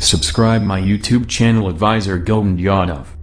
Subscribe my YouTube channel Advisor Govind Yadav.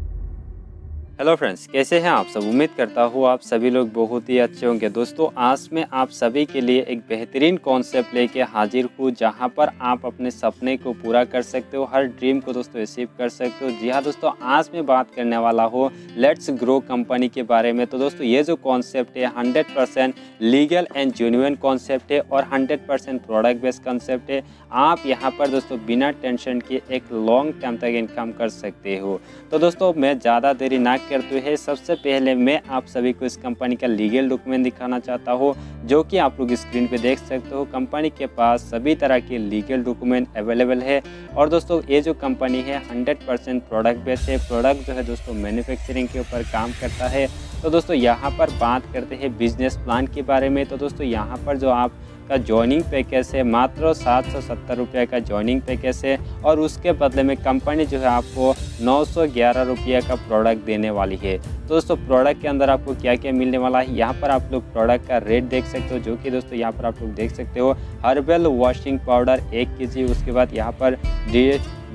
Hello friends कैसे हैं आप सब? उम्मीद करता हूँ आप सभी लोग बहुत ही अच्छे होंगे। दोस्तों, आज मैं आप सभी के लिए एक बेहतरीन कॉन्सेप्ट लेके हाजिर हूँ, जहाँ पर आप अपने सपने को पूरा कर सकते हो, हर ड्रीम को दोस्तों अचीव कर सकते हो। जी हाँ दोस्तों, आज मैं बात करने वाला हूँ लेट्स ग्रो कंपनी के बारे में। तो दोस्तों, ये जो कॉन्सेप्ट है hundred legal and genuine concept है और हंड्रेड प्रोडक्ट बेस्ड कॉन्सेप्ट है। आप यहाँ पर दोस्तों, बिना टेंशन के एक लॉन्ग टाइम तक इनकम कर सकते हो। तो दोस्तों, मैं ज़्यादा देरी ना करते हुए सबसे पहले मैं आप सभी को इस कंपनी का लीगल डॉक्यूमेंट दिखाना चाहता हूँ, जो कि आप लोग स्क्रीन पे देख सकते हो। कंपनी के पास सभी तरह के लीगल डॉक्यूमेंट अवेलेबल है। और दोस्तों, ये जो कंपनी है 100 परसेंट प्रोडक्ट बेस है। प्रोडक्ट जो है दोस्तों, मैन्युफैक्चरिंग के ऊपर काम करता है। तो दोस्तों, यहाँ पर बात करते हैं बिज़नेस प्लान के बारे में। तो दोस्तों, यहाँ पर जो आप का ज्वाइनिंग पैकेज है मात्र सात सौ सत्तर रुपये का ज्वाइनिंग पैकेज है और उसके बदले में कंपनी जो है आपको नौ सौ ग्यारह रुपये का प्रोडक्ट देने वाली है। दोस्तों प्रोडक्ट के अंदर आपको क्या क्या मिलने वाला है? यहाँ पर आप लोग प्रोडक्ट का रेट देख सकते हो, जो कि दोस्तों यहाँ पर आप लोग देख सकते हो। हर्बल वॉशिंग पाउडर एक के उसके बाद यहाँ पर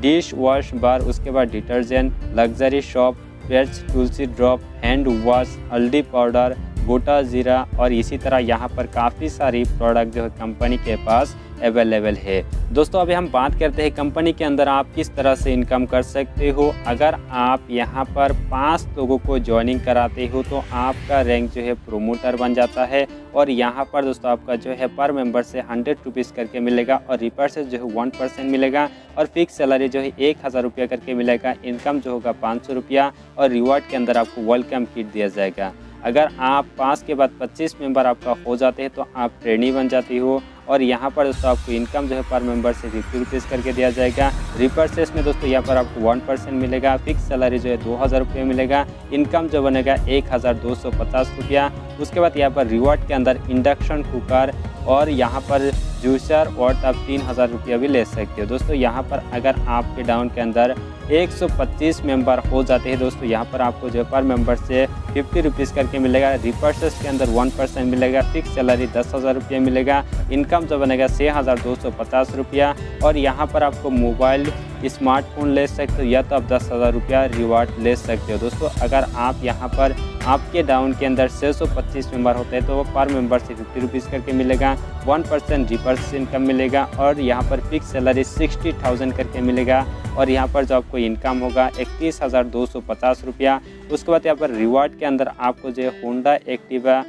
डिश वॉश बार उसके बाद डिटर्जेंट लग्जरी शॉप पेट्स तुलसी ड्रॉप हैंड वॉश हल्दी पाउडर गोटा, ज़ीरा और इसी तरह यहाँ पर काफ़ी सारी प्रोडक्ट जो है कंपनी के पास अवेलेबल है। दोस्तों, अभी हम बात करते हैं कंपनी के अंदर आप किस तरह से इनकम कर सकते हो। अगर आप यहाँ पर पाँच लोगों को ज्वाइनिंग कराते हो तो आपका रैंक जो है प्रोमोटर बन जाता है और यहाँ पर दोस्तों आपका जो है पर मेंबर से हंड्रेड रुपीज़ करके मिलेगा और रिपर्सेज जो है वन परसेंट मिलेगा और फिक्स सैलरी जो है एक हज़ार रुपया करके मिलेगा। इनकम जो होगा पाँच सौ रुपया और रिवार्ड के अंदर आपको वेलकम किट दिया जाएगा। अगर आप पाँच के बाद पच्चीस मेंबर आपका हो जाते हैं तो आप ट्रेनी बन जाती हो। और यहाँ पर दोस्तों आपको इनकम जो है पर मेंबर से फिफ्टी रुपीज़ करके दिया जाएगा। रिपर्सेस में दोस्तों यहाँ पर आपको वन परसेंट मिलेगा। फिक्स सैलरी जो है दो हज़ार रुपये मिलेगा। इनकम जो बनेगा एक हज़ार दो सौ पचास रुपया। उसके बाद यहाँ पर रिवॉर्ड के अंदर इंडक्शन कुकर और यहाँ पर जूसर और आप तीन हज़ार रुपया भी ले सकते हो। दोस्तों यहाँ पर अगर आपके डाउन के अंदर 125 मेंबर हो जाते हैं दोस्तों। यहाँ पर आपको जो पर मेंबर से फिफ्टी रुपीज़ करके मिलेगा। रिपर्सेस के अंदर वन परसेंट मिलेगा। फिक्स सैलरी दस हज़ार रुपया मिलेगा। इनकम जो बनेगा छः हज़ार दो सौ पचास रुपया। और यहाँ पर आपको मोबाइल स्मार्टफ़ोन ले सकते हो या तो आप दस हज़ार रुपया रिवार्ड ले सकते हो। दोस्तों, अगर आप यहाँ पर आपके डाउन के अंदर छः सौ पच्चीस मेंबर होते हैं तो वो पर मेंबर से फिफ्टी रुपीज़ करके मिलेगा। वन परसेंट रिपर्स इनकम मिलेगा। और यहाँ पर फिक्स सैलरी सिक्सटी थाउज़ेंड करके मिलेगा। और यहाँ पर जो आपको इनकम होगा इकतीस हज़ार दो सौ पचास रुपया। उसके बाद यहाँ पर रिवार्ड के अंदर आपको जो है होंडा एक्टिवा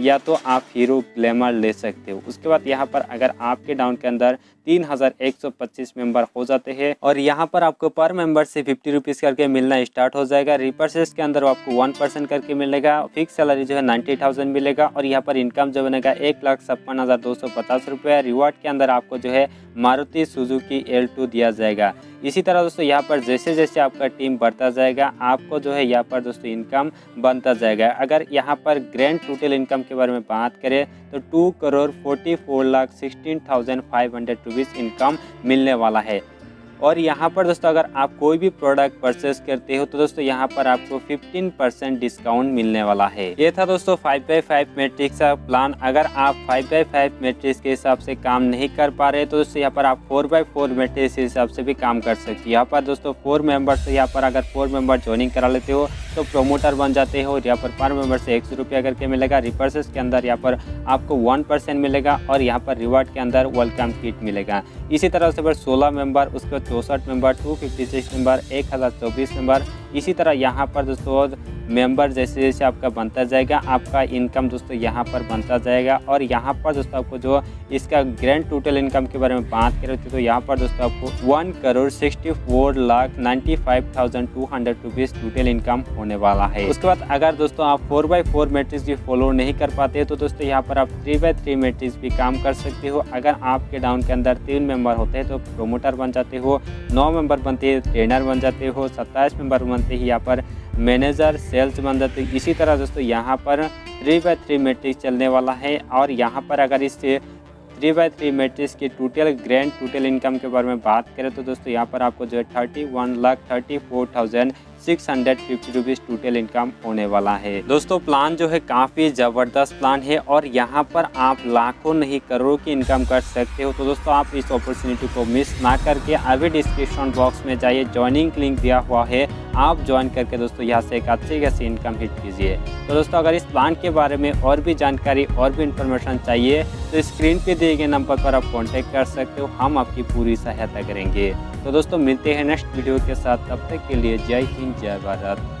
या तो आप हीरो ग्लैमर ले सकते हो। उसके बाद यहाँ पर अगर आपके डाउन के अंदर तीन हज़ार एक सौ पच्चीस मेंबर हो जाते हैं और यहाँ पर आपको पर मेंबर से फिफ्टी रुपीज़ करके मिलना स्टार्ट हो जाएगा। रिपर्सेस के अंदर आपको वन परसेंट करके मिलेगा। फिक्स सैलरी जो है नाइन्टी थाउज़ेंड मिलेगा और यहाँ पर इनकम जो बनेगा एक लाख छप्पन हज़ार दो सौ पचास रुपये। रिवार्ड के अंदर आपको जो है मारुति सुजुकी एल टू दिया जाएगा। इसी तरह दोस्तों, यहाँ पर जैसे जैसे आपका टीम बढ़ता जाएगा, आपको जो है यहाँ पर दोस्तों इनकम बनता जाएगा। अगर यहाँ पर ग्रैंड टोटल इनकम के बारे में बात करें तो two crore forty four lakh sixteen thousand five hundred rupees income मिलने वाला है। और यहाँ पर दोस्तों, अगर आप कोई भी प्रोडक्ट परचेस करते हो तो दोस्तों, यहाँ पर आपको 15 परसेंट डिस्काउंट मिलने वाला है। ये था दोस्तों 5 बाई फाइव मेट्रिक्स का प्लान अगर आप 5 बाई फाइव मेट्रिक्स के हिसाब से काम नहीं कर पा रहे तो दोस्तों, यहाँ पर आप 4 बाई फोर मेट्रिक्स के हिसाब से भी काम कर सकते हो। यहाँ पर दोस्तों फोर मेंबर्स यहाँ पर अगर फोर मेंबर ज्वाइनिंग करा लेते हो तो प्रोमोटर बन जाते हो। यहाँ पर पर मेंबर से एक सौ रुपया करके मिलेगा। रिपर्सेस के अंदर यहाँ पर आपको वन परसेंट मिलेगा और यहाँ पर रिवार्ड के अंदर वेलकम किट मिलेगा। इसी तरह से सोलह मेंबर उसके चौंसठ number two fifty six member एक हज़ार चौबीस मेंबर इसी तरह यहाँ पर दोस्तों मेंबर जैसे जैसे आपका बनता जाएगा, आपका इनकम दोस्तों यहाँ पर बनता जाएगा। और यहाँ पर दोस्तों आपको जो इसका ग्रैंड टोटल इनकम के बारे में बात करें तो यहाँ पर दोस्तों आपको one crore sixty four lakh ninety five thousand two hundred rupees total income होने वाला है। उसके बाद अगर दोस्तों आप फोर बाई फोर मेट्रिक्स भी फॉलो नहीं कर पाते तो दोस्तों यहाँ पर आप थ्री बाई थ्री मेट्रिक्स भी काम कर सकते हो। अगर आपके डाउन के अंदर तीन मेंबर होते हैं तो प्रोमोटर बन जाते हो, नौ मेंबर बनते हैं ट्रेनर बन जाते हो, सत्ताईस मेंबर बनते हैं, यहाँ पर मैनेजर, सेल्स बन जाते इसी तरह दोस्तों यहाँ पर थ्री बाई थ्री मेट्रिक्स चलने वाला है और यहाँ पर अगर इस थ्री बाई थ्री मेट्रिक्स की टोटल ग्रैंड टोटल इनकम के बारे में बात करें तो दोस्तों यहाँ पर आपको जो है thirty one lakh thirty four thousand six hundred fifty rupees total income होने वाला है। दोस्तों प्लान जो है काफ़ी ज़बरदस्त प्लान है और यहाँ पर आप लाखों नहीं, करोड़ों की इनकम कर सकते हो। तो दोस्तों, आप इस अपॉर्चुनिटी को मिस ना करके अभी डिस्क्रिप्शन बॉक्स में जाइए। ज्वाइनिंग लिंक दिया हुआ है। आप ज्वाइन करके दोस्तों, यहाँ से एक अच्छी खासी इनकम हिट कीजिए। तो दोस्तों, अगर इस प्लान के बारे में और भी जानकारी, और भी इन्फॉर्मेशन चाहिए तो स्क्रीन पे दिए गए नंबर पर आप कॉन्टेक्ट कर सकते हो। हम आपकी पूरी सहायता करेंगे। तो दोस्तों, मिलते हैं नेक्स्ट वीडियो के साथ। तब तक के लिए जय हिंद, जय भारत।